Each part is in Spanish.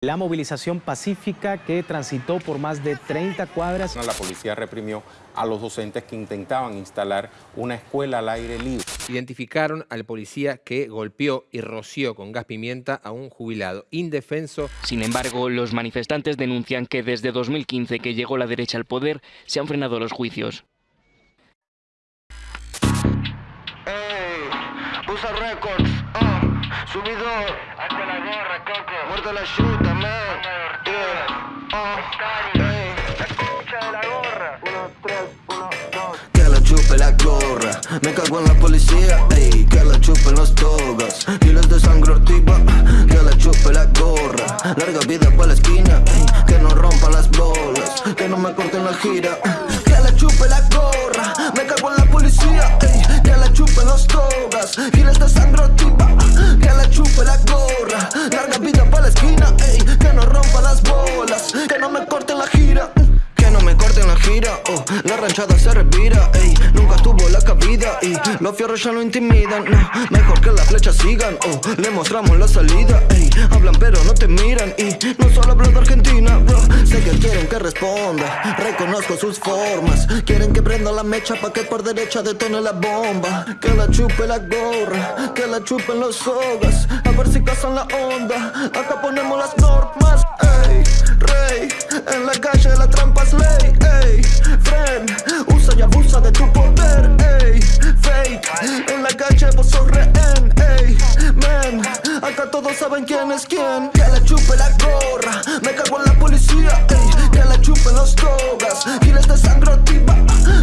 La movilización pacífica que transitó por más de 30 cuadras. La policía reprimió a los docentes que intentaban instalar una escuela al aire libre. Identificaron al policía que golpeó y roció con gas pimienta a un jubilado indefenso. Sin embargo, los manifestantes denuncian que desde 2015 que llegó la derecha al poder se han frenado los juicios. Records, uh, subidor, hazte la gorra, coco, la chuta, man, yeah, hey. la de la gorra, uno, tres, uno, dos. Que la chupe la gorra, me cago en la policía, ey, que la chupen los togas, kilos de sangre ortiva, que la chupe la gorra, larga vida pa' la esquina, ey, que no rompan las bolas, que no me corten la gira, que la chupe la gorra, me cago en la policía, ey, que la chupen vida pa' la esquina, que no rompa las bolas, que no me corten la gira, que no me corten la gira, oh, la ranchada se revira, ey, nunca tuvo la cabida y los fierros ya lo intimidan, no, mejor que las flechas sigan, oh, le mostramos la salida, ey, y no solo hablo de Argentina, bro, sé que quieren que responda, reconozco sus formas, quieren que prenda la mecha pa' que por derecha detone la bomba, que la chupe la gorra, que la chupen los sogas, a ver si casan la onda, acá ponemos las normas, ey, rey, en la calle la trampa es ley, ey, friend, usa y abusa de tu poder, ey, saben quién es quién, que la chupe la gorra, me cago en la policía, ey, que la chupen los togas, giles de sangre activa,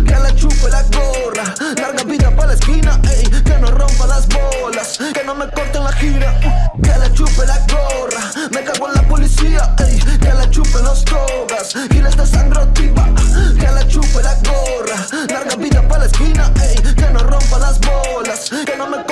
que la chupe la gorra, larga vida pa' la esquina, ey, que no rompa las bolas, que no me corten la gira, que la chupe la gorra, me cago en la policía, ey, que la chupen los togas, giles de sangre activa, que la chupe la gorra, larga vida pa' la esquina, que no rompa las bolas, que no me.